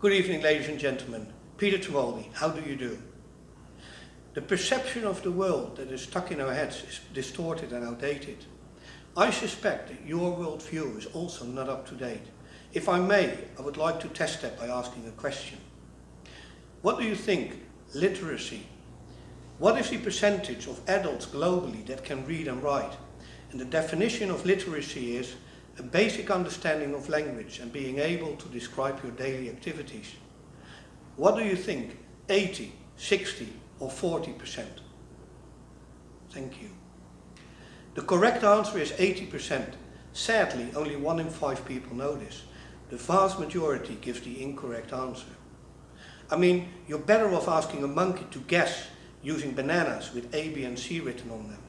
Good evening, ladies and gentlemen. Peter Trewaldi, how do you do? The perception of the world that is stuck in our heads is distorted and outdated. I suspect that your worldview is also not up to date. If I may, I would like to test that by asking a question. What do you think literacy? What is the percentage of adults globally that can read and write? And the definition of literacy is a basic understanding of language and being able to describe your daily activities. What do you think? 80, 60 or 40%? Thank you. The correct answer is 80%. Sadly, only one in five people know this. The vast majority gives the incorrect answer. I mean, you're better off asking a monkey to guess using bananas with A, B and C written on them.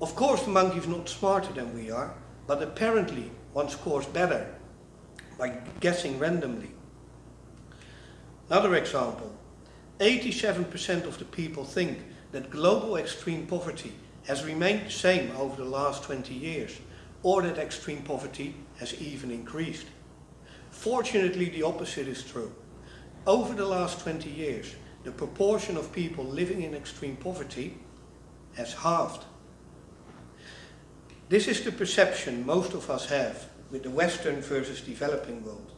Of course the monkey is not smarter than we are, but apparently one scores better by guessing randomly. Another example, 87% of the people think that global extreme poverty has remained the same over the last 20 years, or that extreme poverty has even increased. Fortunately, the opposite is true. Over the last 20 years, the proportion of people living in extreme poverty has halved. This is the perception most of us have with the Western versus developing world.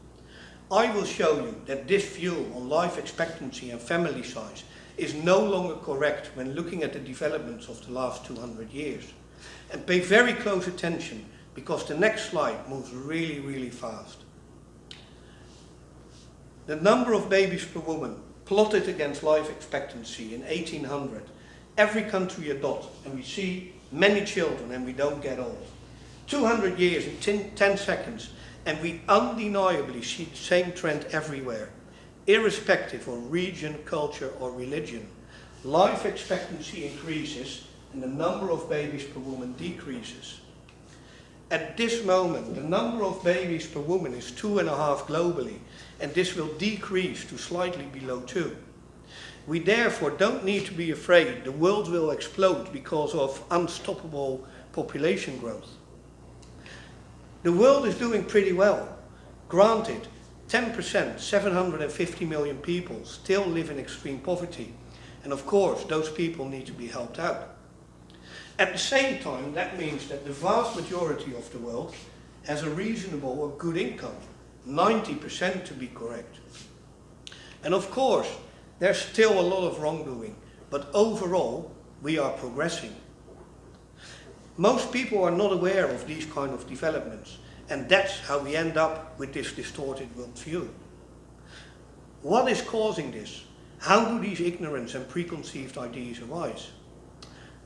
I will show you that this view on life expectancy and family size is no longer correct when looking at the developments of the last 200 years. And pay very close attention because the next slide moves really, really fast. The number of babies per woman plotted against life expectancy in 1800, every country a dot, and we see many children and we don't get old. 200 years in 10, 10 seconds and we undeniably see the same trend everywhere, irrespective of region, culture or religion. Life expectancy increases and the number of babies per woman decreases. At this moment, the number of babies per woman is two and a half globally, and this will decrease to slightly below two. We therefore don't need to be afraid the world will explode because of unstoppable population growth. The world is doing pretty well. Granted, 10%, 750 million people still live in extreme poverty. And of course, those people need to be helped out. At the same time, that means that the vast majority of the world has a reasonable or good income, 90% to be correct. And of course, there's still a lot of wrongdoing, but overall, we are progressing. Most people are not aware of these kind of developments, and that's how we end up with this distorted worldview. What is causing this? How do these ignorance and preconceived ideas arise?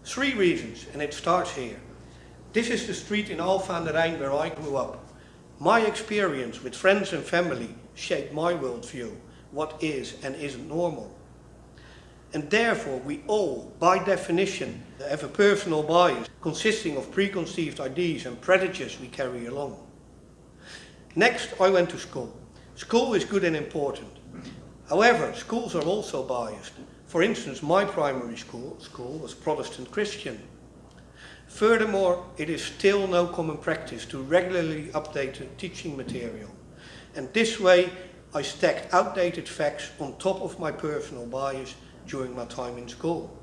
Three reasons, and it starts here. This is the street in Alphen aan den Rijn where I grew up. My experience with friends and family shaped my worldview what is and isn't normal. And therefore we all, by definition, have a personal bias consisting of preconceived ideas and prejudices we carry along. Next, I went to school. School is good and important. However, schools are also biased. For instance, my primary school, school was Protestant Christian. Furthermore, it is still no common practice to regularly update the teaching material. And this way, I stacked outdated facts on top of my personal bias during my time in school.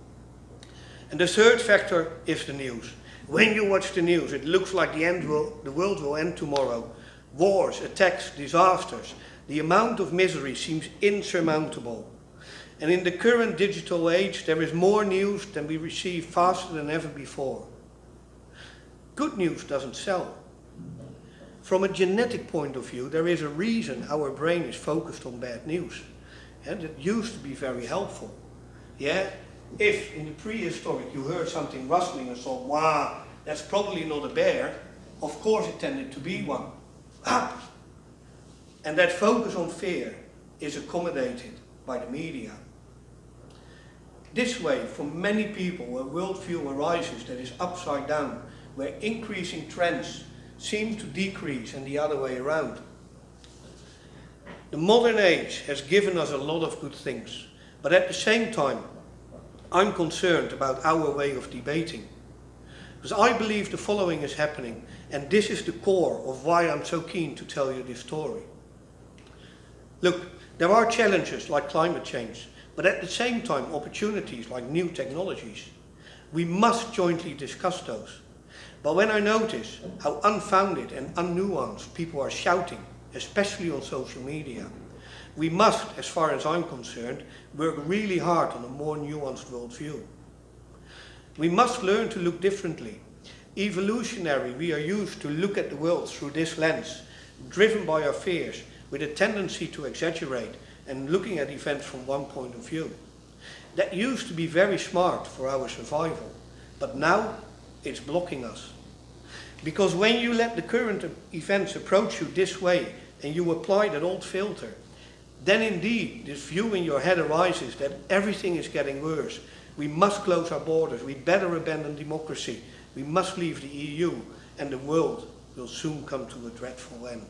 And the third factor is the news. When you watch the news, it looks like the, end will, the world will end tomorrow. Wars, attacks, disasters. The amount of misery seems insurmountable. And in the current digital age, there is more news than we receive faster than ever before. Good news doesn't sell. From a genetic point of view, there is a reason our brain is focused on bad news. And it used to be very helpful. Yeah? If in the prehistoric you heard something rustling and thought, wow, that's probably not a bear, of course it tended to be one. Ah! And that focus on fear is accommodated by the media. This way, for many people, a worldview arises that is upside down, where increasing trends seem to decrease and the other way around. The modern age has given us a lot of good things, but at the same time, I'm concerned about our way of debating. Because I believe the following is happening, and this is the core of why I'm so keen to tell you this story. Look, there are challenges like climate change, but at the same time opportunities like new technologies. We must jointly discuss those. But when I notice how unfounded and unnuanced people are shouting, especially on social media, we must, as far as I'm concerned, work really hard on a more nuanced worldview. We must learn to look differently. Evolutionary, we are used to look at the world through this lens, driven by our fears, with a tendency to exaggerate and looking at events from one point of view. That used to be very smart for our survival, but now it's blocking us. Because when you let the current events approach you this way and you apply that old filter, then indeed this view in your head arises that everything is getting worse. We must close our borders, we better abandon democracy, we must leave the EU and the world will soon come to a dreadful end.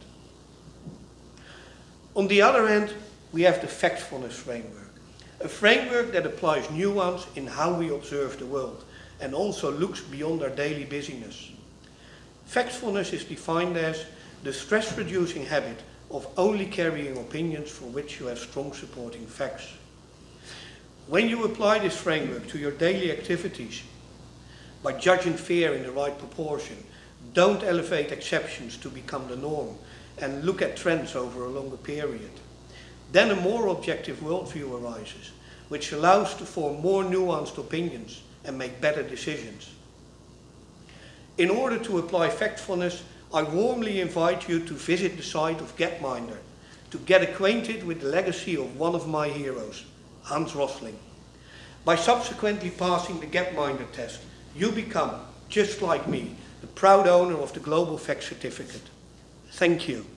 On the other hand, we have the factfulness framework, a framework that applies nuance in how we observe the world and also looks beyond our daily busyness. Factfulness is defined as the stress-reducing habit of only carrying opinions for which you have strong supporting facts. When you apply this framework to your daily activities, by judging fear in the right proportion, don't elevate exceptions to become the norm and look at trends over a longer period. Then a more objective worldview arises, which allows to form more nuanced opinions and make better decisions. In order to apply factfulness, I warmly invite you to visit the site of Gapminder to get acquainted with the legacy of one of my heroes, Hans Rosling. By subsequently passing the Gapminder test, you become, just like me, the proud owner of the Global Fact Certificate. Thank you.